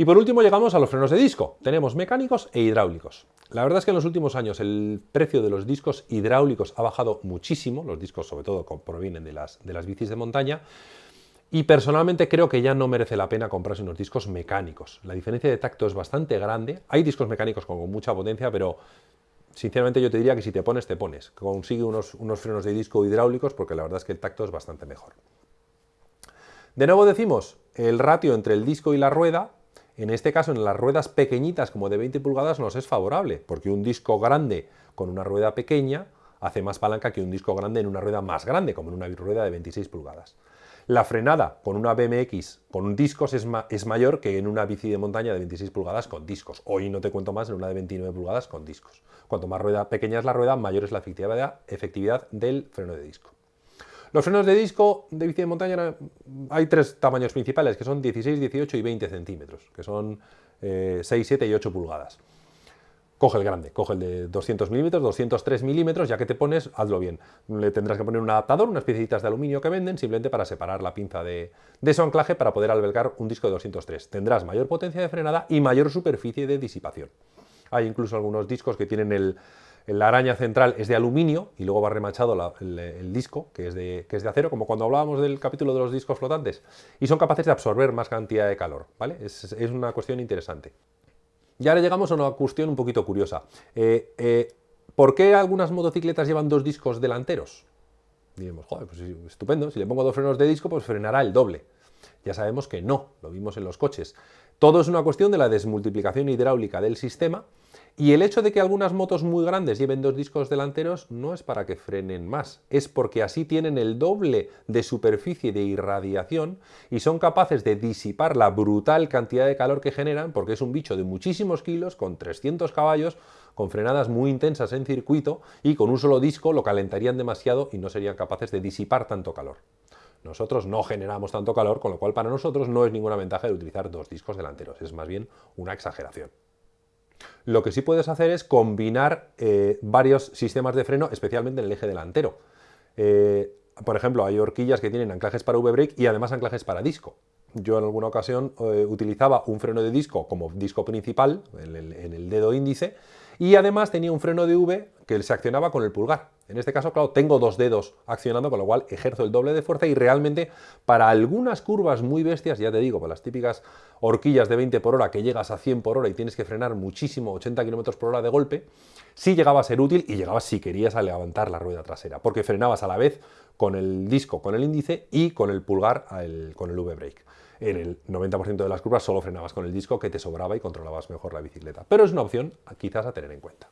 Y por último llegamos a los frenos de disco. Tenemos mecánicos e hidráulicos. La verdad es que en los últimos años el precio de los discos hidráulicos ha bajado muchísimo, los discos sobre todo provienen de las, de las bicis de montaña, y personalmente creo que ya no merece la pena comprarse unos discos mecánicos. La diferencia de tacto es bastante grande. Hay discos mecánicos con mucha potencia, pero sinceramente yo te diría que si te pones, te pones. Consigue unos, unos frenos de disco hidráulicos porque la verdad es que el tacto es bastante mejor. De nuevo decimos, el ratio entre el disco y la rueda, en este caso en las ruedas pequeñitas como de 20 pulgadas nos es favorable, porque un disco grande con una rueda pequeña hace más palanca que un disco grande en una rueda más grande, como en una rueda de 26 pulgadas. La frenada con una BMX con discos es, mayor que en una bici de montaña de 26 pulgadas con discos. Hoy no te cuento más en una de 29 pulgadas con discos. Cuanto más rueda pequeña es la rueda, mayor es la efectividad del freno de disco. Los frenos de disco de bici de montaña hay tres tamaños principales, que son 16, 18 y 20 centímetros, que son 6, eh, 7 y 8 pulgadas coge el grande, coge el de 200 milímetros, 203 milímetros, ya que te pones, hazlo bien. Le tendrás que poner un adaptador, unas piecitas de aluminio que venden, simplemente para separar la pinza de, su anclaje para poder albergar un disco de 203. Tendrás mayor potencia de frenada y mayor superficie de disipación. Hay incluso algunos discos que tienen el, la araña central es de aluminio y luego va remachado el, disco, que es, de, acero, como cuando hablábamos del capítulo de los discos flotantes, y son capaces de absorber más cantidad de calor, ¿vale? es una cuestión interesante. Y ahora llegamos a una cuestión un poquito curiosa. Eh, eh, ¿Por qué algunas motocicletas llevan dos discos delanteros? Diremos, joder, pues estupendo, si le pongo dos frenos de disco, pues frenará el doble. Ya sabemos que no, lo vimos en los coches. Todo es una cuestión de la desmultiplicación hidráulica del sistema y el hecho de que algunas motos muy grandes lleven dos discos delanteros no es para que frenen más, es porque así tienen el doble de superficie de irradiación y son capaces de disipar la brutal cantidad de calor que generan, porque es un bicho de muchísimos kilos, con 300 caballos, con frenadas muy intensas en circuito y con un solo disco lo calentarían demasiado y no serían capaces de disipar tanto calor. Nosotros no generamos tanto calor, con lo cual para nosotros no es ninguna ventaja de utilizar dos discos delanteros, es más bien una exageración. Lo que sí puedes hacer es combinar eh, varios sistemas de freno, especialmente en el eje delantero. Eh, por ejemplo, hay horquillas que tienen anclajes para V-brake y además anclajes para disco. Yo en alguna ocasión eh, utilizaba un freno de disco como disco principal, en el, dedo índice, y además tenía un freno de V que se accionaba con el pulgar. En este caso, claro, tengo dos dedos accionando, con lo cual ejerzo el doble de fuerza y realmente para algunas curvas muy bestias, ya te digo, para las típicas horquillas de 20 por hora que llegas a 100 por hora y tienes que frenar muchísimo, 80 km por hora de golpe, sí llegaba a ser útil y llegabas si querías a levantar la rueda trasera, porque frenabas a la vez con el disco, con el índice y con el pulgar con el V-brake. En el 90% de las curvas solo frenabas con el disco que te sobraba y controlabas mejor la bicicleta. Pero es una opción quizás a tener en cuenta.